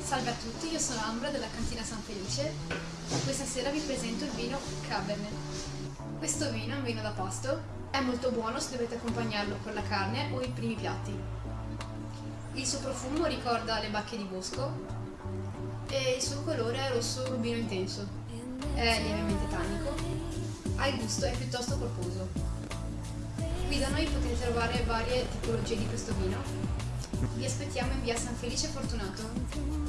Salve a tutti, io sono Ambra della cantina San Felice e questa sera vi presento il vino Cabernet. Questo vino è un vino da pasto, è molto buono se dovete accompagnarlo con la carne o i primi piatti. Il suo profumo ricorda le bacche di bosco e il suo colore è rosso rubino intenso. È lievemente tannico, al gusto è piuttosto corposo. Da noi potete trovare varie tipologie di questo vino vi aspettiamo in via San Felice Fortunato.